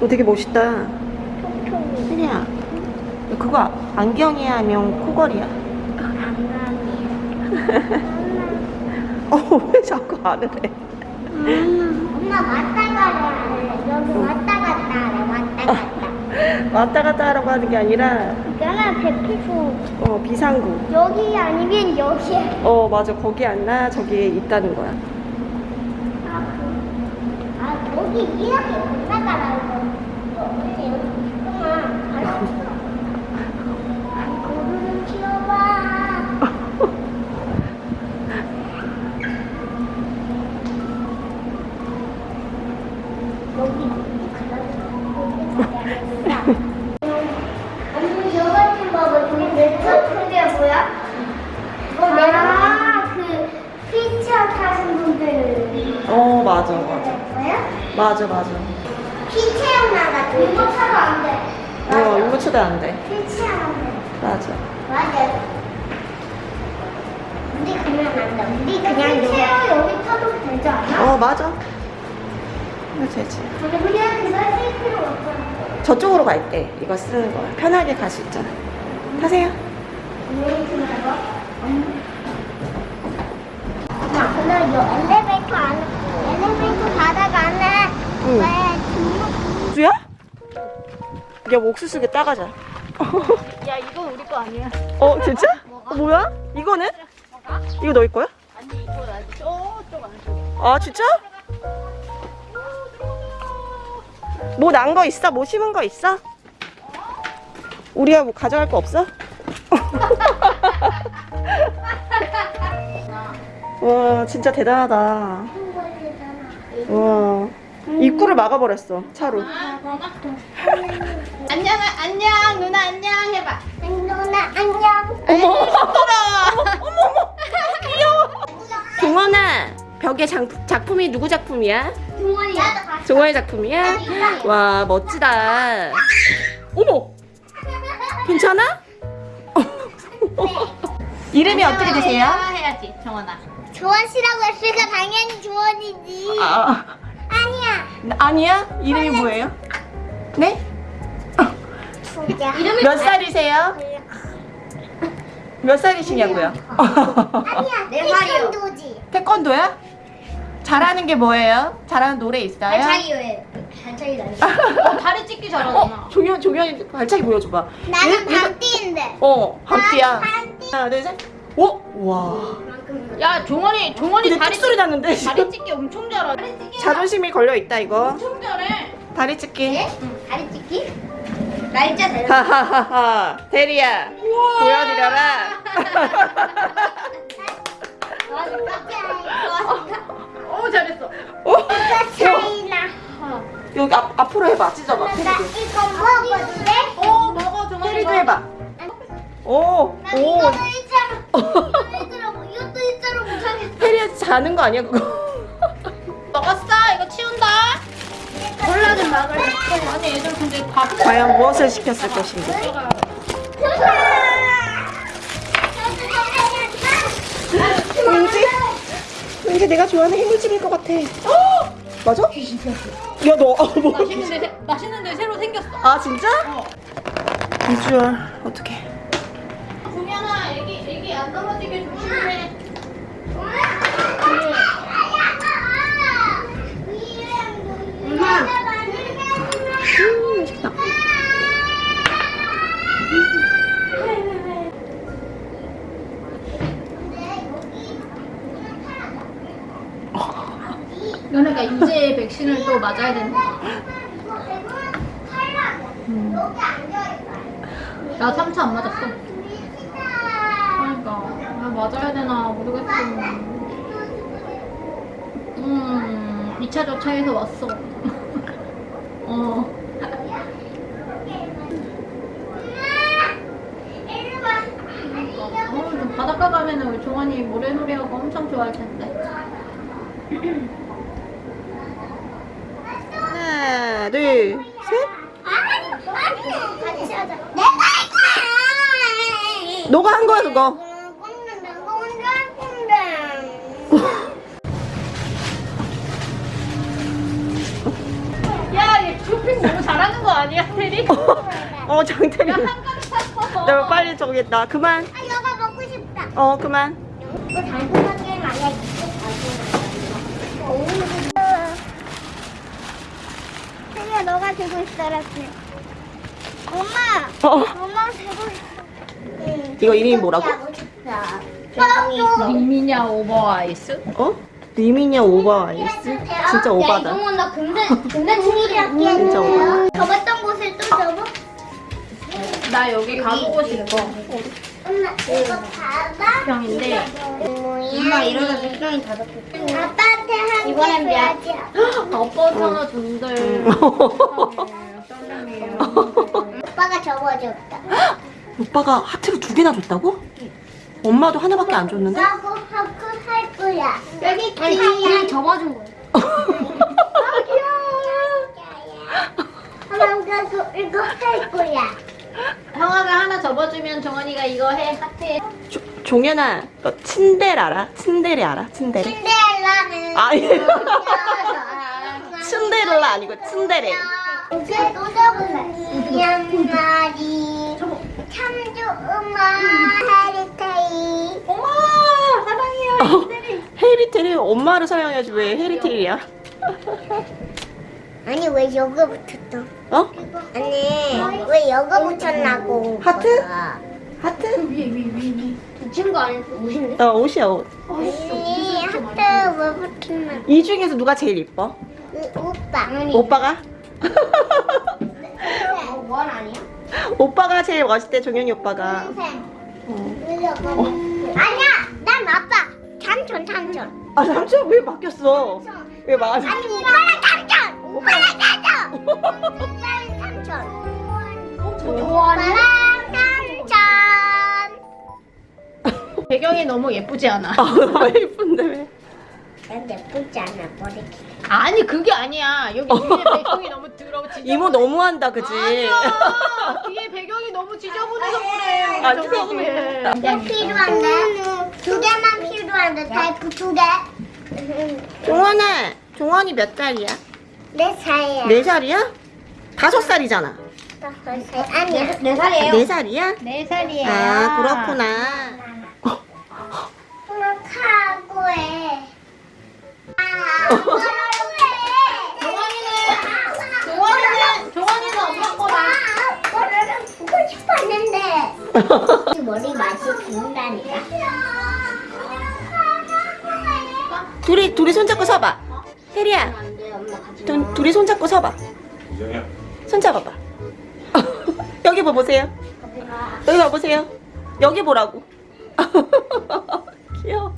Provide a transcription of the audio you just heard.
어, 되게 멋있다. 혜리야, 그거 안경이야, 아니면 코걸이야? 어, 왜 자꾸 안 해? 엄마 왔다 가라. 여기 왔다 갔다 하래. 왔다 갔다. 왔다 갔다 하라고 하는 게 아니라, 이거는 대피소. 어, 비상구. 여기 아니면 여기. 어, 맞아. 거기 안 나, 저기에 있다는 거야. 아, 그- 아 거기 이렇게 건너가라고. 어, 여기 있구만. 알았어. 고르는 키워봐. 여기 언니 저거 좀 봐봐. 저기 몇점 크게 보여? 아, 그 휠체어 타신 분들 어, 맞아, 맞아. 뭐야? 맞아, 맞아. 휠체어 나가 이거 타도 안 돼. 어, 이거 초대 안 돼. 휠체어 안 돼. 맞아. 맞아. 우리 그냥 안 돼. 우리 그냥 휠체어 여기 타도 되지 않아? 어, 맞아. 이거 되지. 근데 우리는 그걸 쓸 필요 없잖아. 저쪽으로 갈 때 이거 쓰는 거야. 편하게 갈 수 있잖아. 타세요. 엄마, 근데 이 엘리베이터 안, 엘리베이터 바닥 안에 응. 수야? 야, 뭐 옥수수 게 따가자. 야 이거 우리 거 아니야 어, 진짜? 어, 뭐야? 이거는? 이거 너희 거야? 아니 이거 나 저쪽 안쪽에 아, 진짜? 뭐 난 거 있어? 뭐 심은 거 있어? 우리가 뭐 가져갈 거 없어? 와, 진짜 대단하다. 와, 입구를 막아버렸어, 차로. 안녕 안녕 누나 안녕 해봐 누나 안녕. 어머! 종원아, 벽에 장, 작품이 누구 작품이야? 동원이야. 종원의 작품이야? 와, 멋지다. 어머! 괜찮아? 이름이 어떻게 되세요? 해야지 정원아 조원 씨라고 했으니까 당연히 조원이지. 아, 아니야. 이름이 뭐예요? 네? 이름이 몇 살이세요? 몇 살이시냐고요? 아니야. 네 살이요. 태권도지. 태권도야? 잘하는 게 뭐예요? 잘하는 노래 있어요? 왜? 발차기 나니? 어, 다리 찍기 잘하잖아 어, 종현, 종현이 발차기 보여줘봐. 나는 얘- 얘가- 반띠인데. 어, 밤띠야. 나 반띠. 하나, 둘, 셋. 오! 와. 야 종원이 종원이 근데 다리 뚝 소리 찍- 났는데. 다리 찍기 엄청 잘하네 다리 찍기 자존심이 걸려 있다, 이거. 엄청 잘해 다리 찢기. 네? 다리 찍기? 날짜 잘. 하하하하. 대리야. 보여드려라. 어 잘했어 오. 차이나. 여기 앞, 앞으로 해봐. 찢어봐. 나 테리도. 이거 먹어도 돼? 어 먹어 종원이 테리도. 해봐. 오. 나 오. 이거도 이것도 일자로 못하겠어. 테리야 자는 거 아니야, 그거? 먹었어 이거 치운다 몰라 좀 막을 아니 애들 근데 밥 과연 무엇을 시켰을 것인가? 왠지? 왠지 내가 좋아하는 해물찜일 것 같아. 맞아? 야, 너, 아, 뭐. 맛있는데 새- 맛있는데 새로 생겼어 아, 진짜? 어. 비주얼, 어떡해. 공연아. 애기 애기 안 떨어지게 조심해. 음, 맛있다. 그러니까 이제 백신을 또 맞아야 된다 나 3차 안 맞았어 그러니까 나 맞아야 되나 모르겠어 음 2차 조차에서 왔어 어 어, 좀 바닷가 가면은 우리 종환이 모래놀이하고 엄청 좋아할 텐데. 하나, 둘, 셋. 같이 하자. 내가 할 거야. 너가 한 거야, 그거. 테리? 어 장태리. 나 빨리 저기 나 그만. 아, 이거 먹고 싶다. 어 그만. 이거 달콤하게 아니야. 태리야, 너가 들고 있어라. 엄마, 어 엄마 들고 있어. 이거 이름이 뭐라고? 싶다. 어, 미미냐 오버 아이스? 어? 리미냐 오버 아이스? 진짜 오바다. 이동원 나 근데 근데 중일이야. 진짜 오바. 접었던 곳을 또 접어? 나 여기 가보고 싶어. 엄마 이거 봐봐. 병인데. 엄마 이러다 백종이 다 덮여. 아빠한테 한 이번엔 줘야지. 아빠 전화 준대. 아빠가 접어줬다. 오빠가 하트를 두 개나 줬다고? 엄마도 하나밖에 안 줬는데? 하고 할 거야. 여기 아니 접어준 거야. 아 엄마 이거 이거 할 거야. 형아가 하나 접어주면 정원이가 이거 해 하트에. 조, 종현아, 너 친델 알아? 친델이 알아? 친델? 신데렐라는 아니. 츤데렐라 아니고 츤데레. 이제 또 접을래. 양말이 참조 음악 해리테이. 엄마 사랑해요. 헤리테리 엄마를 사랑해야지 왜 헤리테리야? 아니 왜 여기 붙였어? 어? 아니 왜 여기 붙였나고? 하트? 하트? 위에 위에 위에. 붙인 거 아니고 옷인데? 어 옷이야 옷. 아니 하트 왜 붙였나? 이 중에서 누가 제일 이뻐? 그 오빠. 오빠가? 원 아니야? 오빠가 제일 멋있대 종현이 오빠가. 선생. 어. 아니야, 난 아빠. 삼촌, 삼촌. 아 삼촌 왜 바뀌었어? 왜 막? 아니 오빠랑 삼촌. 오빠랑 삼촌. 오빠랑 삼촌. 오빠랑 삼촌. 배경이 너무 예쁘지 않아? 아 너무 예쁜데 왜? 난 예쁘지 않아 머리. 아니 그게 아니야. 여기 뒤에 배경이 너무 더러워. 이모 너무한다 그지? 아니야. 너무 지저분해서 그래. 아, 지저분해. 몇 필요한데? 두 개만 필요한데 타이프 두 개. 종원아, 종원이 몇 살이야? 네 살이야. 네 살이야? 다섯 살이잖아. 다섯 살. 아니야. 네 살이에요. 네 살이야? 네 살이야. 아 그렇구나. 엄마 카고해. 아, 머리 맛이 죽는다니까 둘이 둘이 손잡고 서봐. 혜리야 두, 둘이 손잡고 서봐. 손잡아봐. 여기 뭐 봐보세요? 여기 뭐 봐보세요? 여기 보라고. 귀여워.